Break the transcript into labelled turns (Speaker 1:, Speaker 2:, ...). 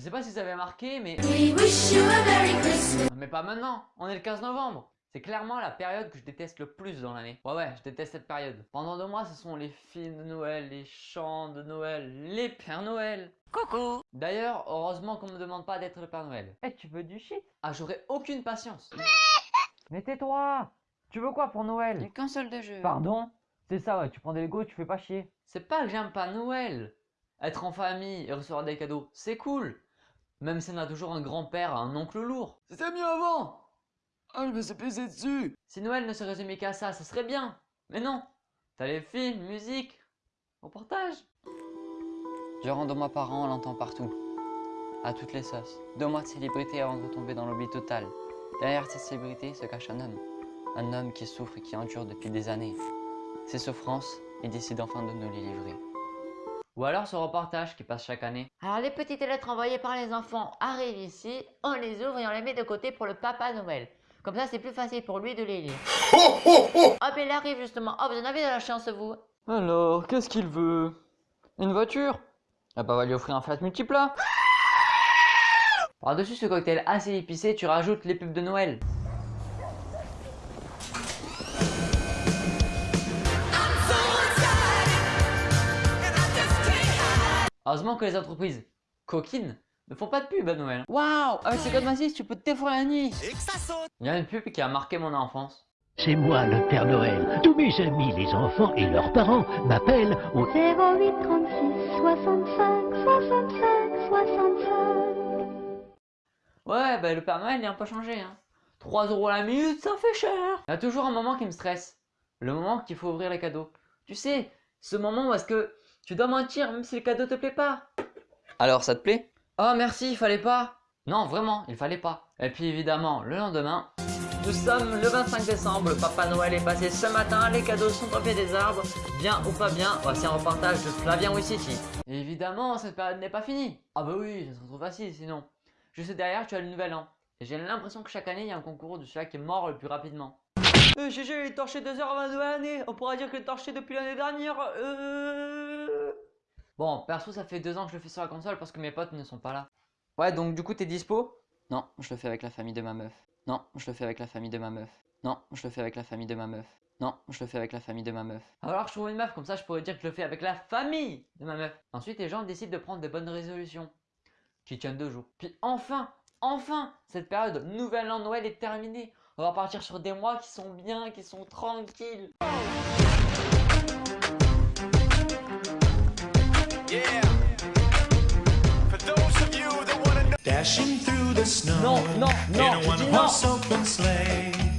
Speaker 1: Je sais pas si ça avait marqué, mais...
Speaker 2: We wish you a Merry Christmas.
Speaker 1: Mais pas maintenant, on est le 15 novembre c'est clairement la période que je déteste le plus dans l'année. Ouais ouais, je déteste cette période. Pendant deux mois, ce sont les films de Noël, les chants de Noël, les Pères Noël. Coucou D'ailleurs, heureusement qu'on me demande pas d'être le Père Noël. Eh, tu veux du shit? Ah, j'aurais aucune patience. Mais tais-toi Tu veux quoi pour Noël?
Speaker 3: Une console de jeu.
Speaker 1: Pardon? C'est ça, ouais, tu prends des Lego, tu fais pas chier. C'est pas que j'aime pas Noël. Être en famille et recevoir des cadeaux, c'est cool. Même si on a toujours un grand-père, un oncle lourd. C'était mieux avant Oh, je me suis pisé dessus Si Noël ne se résumait qu'à ça, ce serait bien Mais non T'as les films, musique, reportages
Speaker 3: Durant deux mois par an, on l'entend partout. À toutes les sauces. Deux mois de célébrité avant de retomber dans l'oubli total. Derrière cette célébrité se cache un homme. Un homme qui souffre et qui endure depuis des années. Ses souffrances, il décide enfin de nous les livrer.
Speaker 1: Ou alors ce reportage qui passe chaque année.
Speaker 4: Alors les petites lettres envoyées par les enfants arrivent ici, on les ouvre et on les met de côté pour le Papa Noël. Comme ça, c'est plus facile pour lui de les lire. Hop, il arrive justement. Oh, vous en avez de la chance, vous.
Speaker 1: Alors, qu'est-ce qu'il veut? Une voiture? Ah bah, on va lui offrir un flat multiplat. Par-dessus ce cocktail assez épicé, tu rajoutes les pubs de Noël. Heureusement que les entreprises coquines ne font pas de pub à Noël. Waouh Avec ces codes massifs, tu peux te défouler la nuit Et que ça saute Il y a une pub qui a marqué mon enfance.
Speaker 5: C'est moi le Père Noël. Tous mes amis, les enfants et leurs parents m'appellent au 08 36 65 65
Speaker 1: 65. Ouais, bah le Père Noël, il n'a pas changé. Hein. 3 euros la minute, ça fait cher. Il y a toujours un moment qui me stresse. Le moment qu'il faut ouvrir les cadeaux. Tu sais, ce moment où est-ce que tu dois mentir même si le cadeau te plaît pas.
Speaker 3: Alors, ça te plaît?
Speaker 1: Oh merci, il fallait pas Non, vraiment, il fallait pas. Et puis évidemment, le lendemain, nous sommes le 25 décembre, le Papa Noël est passé ce matin, les cadeaux sont au pied des arbres, bien ou pas bien, voici un reportage de Flavien Wissiti. évidemment, cette période n'est pas finie. Ah bah oui, ça serait trop facile sinon. Juste derrière, tu as le nouvel an. Et j'ai l'impression que chaque année, il y a un concours de celui qui est mort le plus rapidement. Euh, GG, il est torché 2 heures avant de l'année. On pourra dire qu'il est torché depuis l'année dernière. Euh... Bon, perso, ça fait deux ans que je le fais sur la console parce que mes potes ne sont pas là. Ouais, donc du coup, t'es dispo?
Speaker 3: Non, je le fais avec la famille de ma meuf. Non, je le fais avec la famille de ma meuf. Non, je le fais avec la famille de ma meuf. Non, je le fais avec la famille de ma meuf.
Speaker 1: Alors je trouve une meuf, comme ça je pourrais dire que je le fais avec la famille de ma meuf. Ensuite, les gens décident de prendre des bonnes résolutions qui tiennent deux jours. Puis enfin, enfin, cette période Nouvel An Noël est terminée. On va partir sur des mois qui sont bien, qui sont tranquilles. Dashing through the snow non, non, non, in a one horse open sleigh.